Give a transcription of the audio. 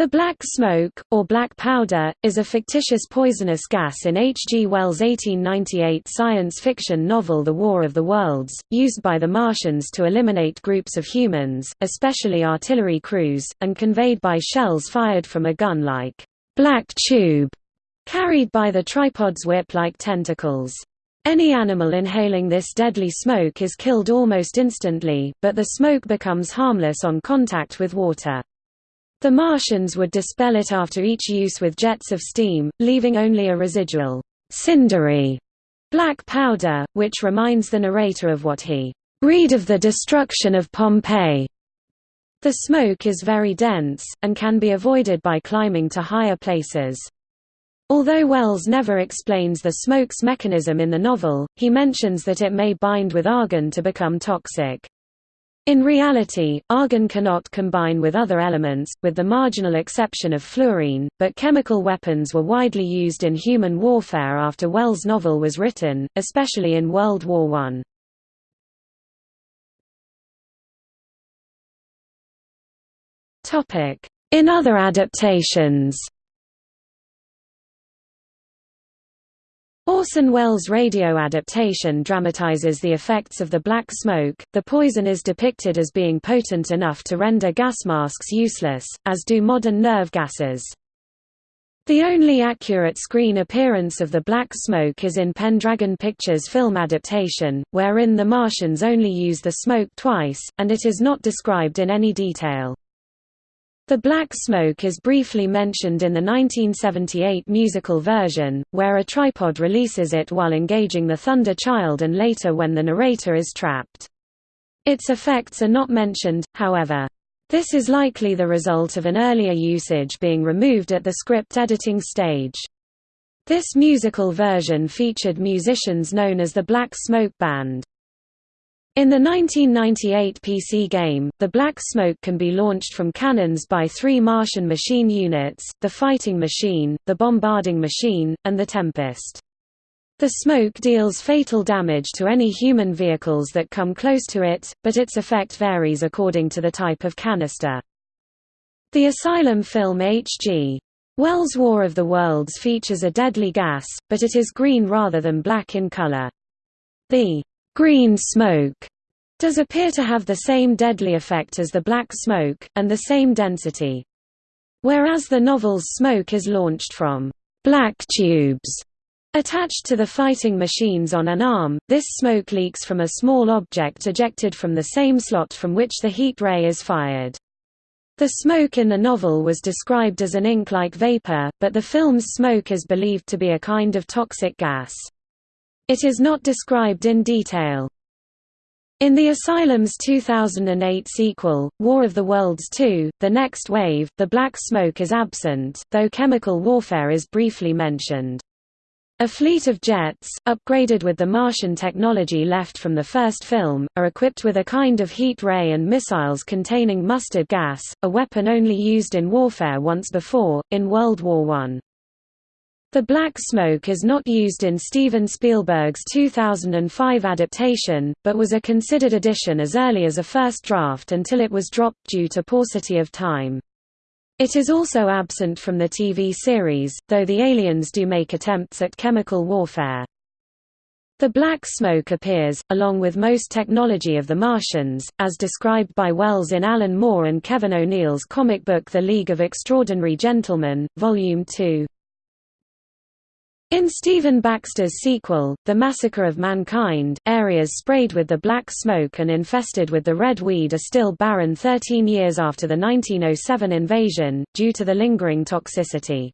The black smoke, or black powder, is a fictitious poisonous gas in H. G. Wells' 1898 science fiction novel The War of the Worlds, used by the Martians to eliminate groups of humans, especially artillery crews, and conveyed by shells fired from a gun like black tube, carried by the tripod's whip-like tentacles. Any animal inhaling this deadly smoke is killed almost instantly, but the smoke becomes harmless on contact with water. The Martians would dispel it after each use with jets of steam, leaving only a residual, cindery black powder, which reminds the narrator of what he read of the destruction of Pompeii. The smoke is very dense, and can be avoided by climbing to higher places. Although Wells never explains the smoke's mechanism in the novel, he mentions that it may bind with argon to become toxic. In reality, argon cannot combine with other elements, with the marginal exception of fluorine, but chemical weapons were widely used in human warfare after Wells' novel was written, especially in World War I. In other adaptations Orson Welles' radio adaptation dramatizes the effects of the black smoke. The poison is depicted as being potent enough to render gas masks useless, as do modern nerve gases. The only accurate screen appearance of the black smoke is in Pendragon Pictures' film adaptation, wherein the Martians only use the smoke twice, and it is not described in any detail. The black smoke is briefly mentioned in the 1978 musical version, where a tripod releases it while engaging the Thunder Child and later when the narrator is trapped. Its effects are not mentioned, however. This is likely the result of an earlier usage being removed at the script editing stage. This musical version featured musicians known as the Black Smoke Band. In the 1998 PC game, the Black Smoke can be launched from cannons by three Martian machine units, the Fighting Machine, the Bombarding Machine, and the Tempest. The smoke deals fatal damage to any human vehicles that come close to it, but its effect varies according to the type of canister. The Asylum film H.G. Wells' War of the Worlds features a deadly gas, but it is green rather than black in color. The green smoke does appear to have the same deadly effect as the black smoke, and the same density. Whereas the novel's smoke is launched from black tubes attached to the fighting machines on an arm, this smoke leaks from a small object ejected from the same slot from which the heat ray is fired. The smoke in the novel was described as an ink-like vapor, but the film's smoke is believed to be a kind of toxic gas. It is not described in detail. In the Asylum's 2008 sequel, War of the Worlds 2, The Next Wave, the black smoke is absent, though chemical warfare is briefly mentioned. A fleet of jets, upgraded with the Martian technology left from the first film, are equipped with a kind of heat ray and missiles containing mustard gas, a weapon only used in warfare once before, in World War I. The black smoke is not used in Steven Spielberg's 2005 adaptation, but was a considered addition as early as a first draft until it was dropped due to paucity of time. It is also absent from the TV series, though the aliens do make attempts at chemical warfare. The black smoke appears, along with most technology of the Martians, as described by Wells in Alan Moore and Kevin O'Neill's comic book The League of Extraordinary Gentlemen, Volume 2. In Stephen Baxter's sequel, The Massacre of Mankind, areas sprayed with the black smoke and infested with the red weed are still barren 13 years after the 1907 invasion, due to the lingering toxicity.